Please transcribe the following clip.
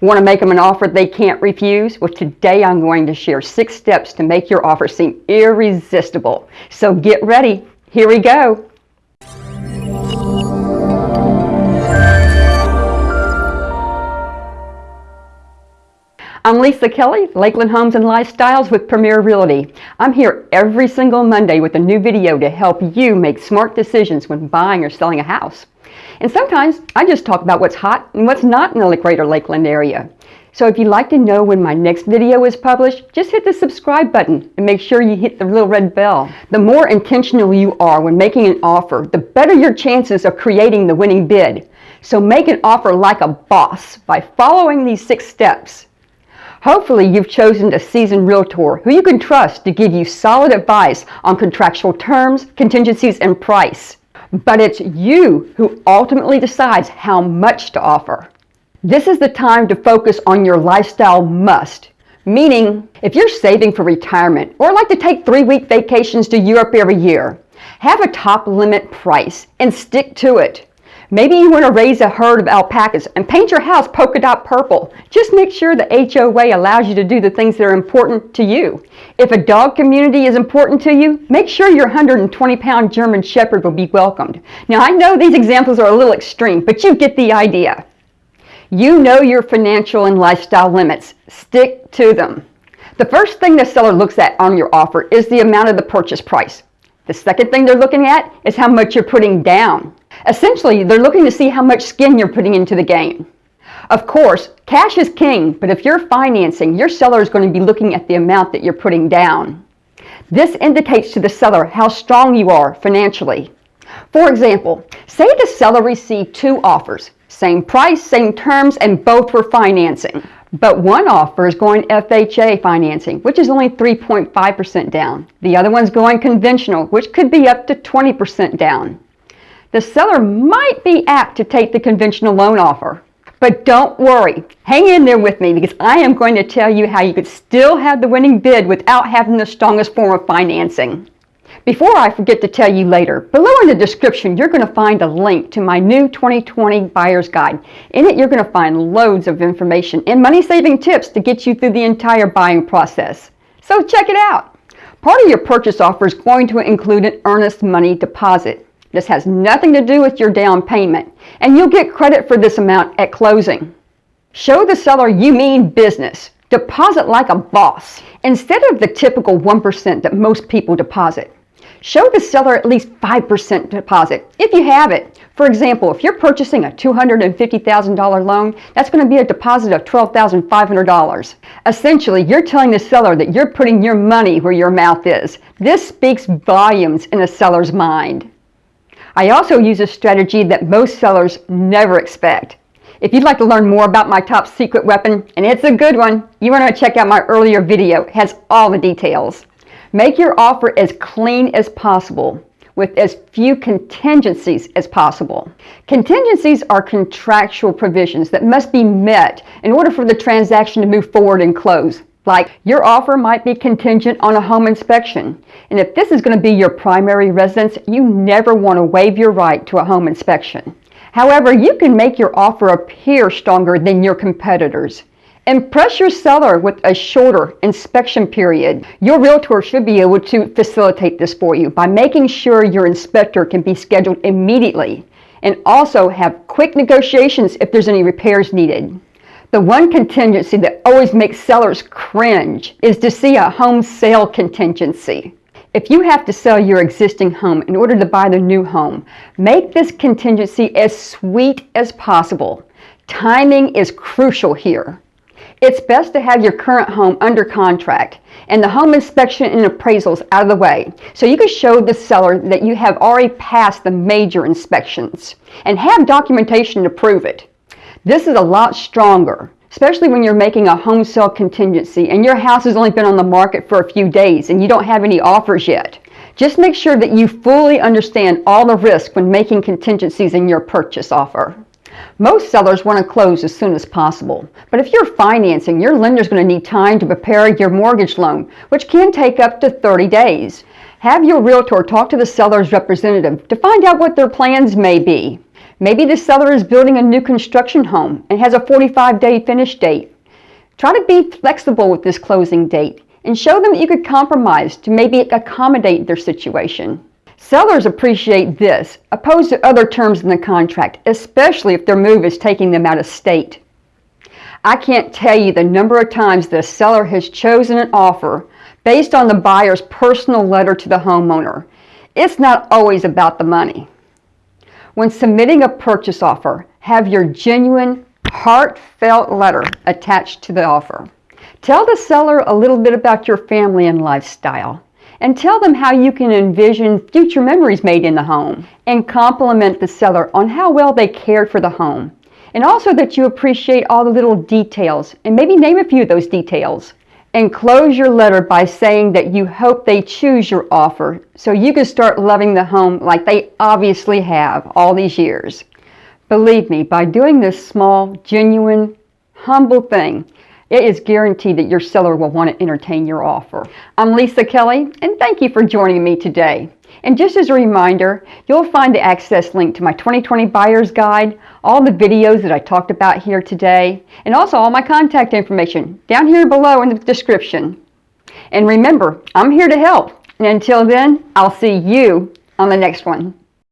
Want to make them an offer they can't refuse? Well, today I'm going to share six steps to make your offer seem irresistible. So get ready. Here we go. Lisa Kelly, Lakeland Homes and Lifestyles with Premier Realty. I'm here every single Monday with a new video to help you make smart decisions when buying or selling a house. And sometimes I just talk about what's hot and what's not in the greater Lakeland area. So if you'd like to know when my next video is published, just hit the subscribe button and make sure you hit the little red bell. The more intentional you are when making an offer, the better your chances of creating the winning bid. So make an offer like a boss by following these six steps. Hopefully you've chosen a seasoned realtor who you can trust to give you solid advice on contractual terms, contingencies, and price. But it's you who ultimately decides how much to offer. This is the time to focus on your lifestyle must. Meaning, if you're saving for retirement or like to take three-week vacations to Europe every year, have a top limit price and stick to it. Maybe you want to raise a herd of alpacas and paint your house polka dot purple. Just make sure the HOA allows you to do the things that are important to you. If a dog community is important to you, make sure your 120 pound German Shepherd will be welcomed. Now I know these examples are a little extreme, but you get the idea. You know your financial and lifestyle limits. Stick to them. The first thing the seller looks at on your offer is the amount of the purchase price. The second thing they're looking at is how much you're putting down. Essentially, they're looking to see how much skin you're putting into the game. Of course, cash is king, but if you're financing, your seller is going to be looking at the amount that you're putting down. This indicates to the seller how strong you are financially. For example, say the seller received two offers, same price, same terms, and both were financing. But one offer is going FHA financing, which is only 3.5% down. The other one's going conventional, which could be up to 20% down the seller might be apt to take the conventional loan offer. But don't worry, hang in there with me because I am going to tell you how you could still have the winning bid without having the strongest form of financing. Before I forget to tell you later, below in the description you're going to find a link to my new 2020 Buyer's Guide. In it you're going to find loads of information and money-saving tips to get you through the entire buying process. So check it out. Part of your purchase offer is going to include an earnest money deposit. This has nothing to do with your down payment, and you'll get credit for this amount at closing. Show the seller you mean business. Deposit like a boss, instead of the typical 1% that most people deposit. Show the seller at least 5% deposit, if you have it. For example, if you're purchasing a $250,000 loan, that's going to be a deposit of $12,500. Essentially, you're telling the seller that you're putting your money where your mouth is. This speaks volumes in a seller's mind. I also use a strategy that most sellers never expect. If you'd like to learn more about my top secret weapon, and it's a good one, you want to check out my earlier video. It has all the details. Make your offer as clean as possible with as few contingencies as possible. Contingencies are contractual provisions that must be met in order for the transaction to move forward and close. Like your offer might be contingent on a home inspection. And if this is going to be your primary residence, you never want to waive your right to a home inspection. However, you can make your offer appear stronger than your competitors. Impress your seller with a shorter inspection period. Your realtor should be able to facilitate this for you by making sure your inspector can be scheduled immediately and also have quick negotiations if there's any repairs needed. The one contingency that always makes sellers cringe is to see a home sale contingency. If you have to sell your existing home in order to buy the new home, make this contingency as sweet as possible. Timing is crucial here. It's best to have your current home under contract and the home inspection and appraisals out of the way so you can show the seller that you have already passed the major inspections and have documentation to prove it. This is a lot stronger, especially when you're making a home sale contingency and your house has only been on the market for a few days and you don't have any offers yet. Just make sure that you fully understand all the risk when making contingencies in your purchase offer. Most sellers want to close as soon as possible, but if you're financing, your lender is going to need time to prepare your mortgage loan, which can take up to 30 days. Have your realtor talk to the seller's representative to find out what their plans may be. Maybe the seller is building a new construction home and has a 45-day finish date. Try to be flexible with this closing date and show them that you could compromise to maybe accommodate their situation. Sellers appreciate this, opposed to other terms in the contract, especially if their move is taking them out of state. I can't tell you the number of times the seller has chosen an offer based on the buyer's personal letter to the homeowner. It's not always about the money. When submitting a purchase offer, have your genuine, heartfelt letter attached to the offer. Tell the seller a little bit about your family and lifestyle and tell them how you can envision future memories made in the home and compliment the seller on how well they cared for the home and also that you appreciate all the little details and maybe name a few of those details and close your letter by saying that you hope they choose your offer so you can start loving the home like they obviously have all these years. Believe me, by doing this small, genuine, humble thing, it is guaranteed that your seller will want to entertain your offer. I'm Lisa Kelly, and thank you for joining me today. And just as a reminder, you'll find the access link to my 2020 Buyer's Guide, all the videos that I talked about here today, and also all my contact information down here below in the description. And remember, I'm here to help. And until then, I'll see you on the next one.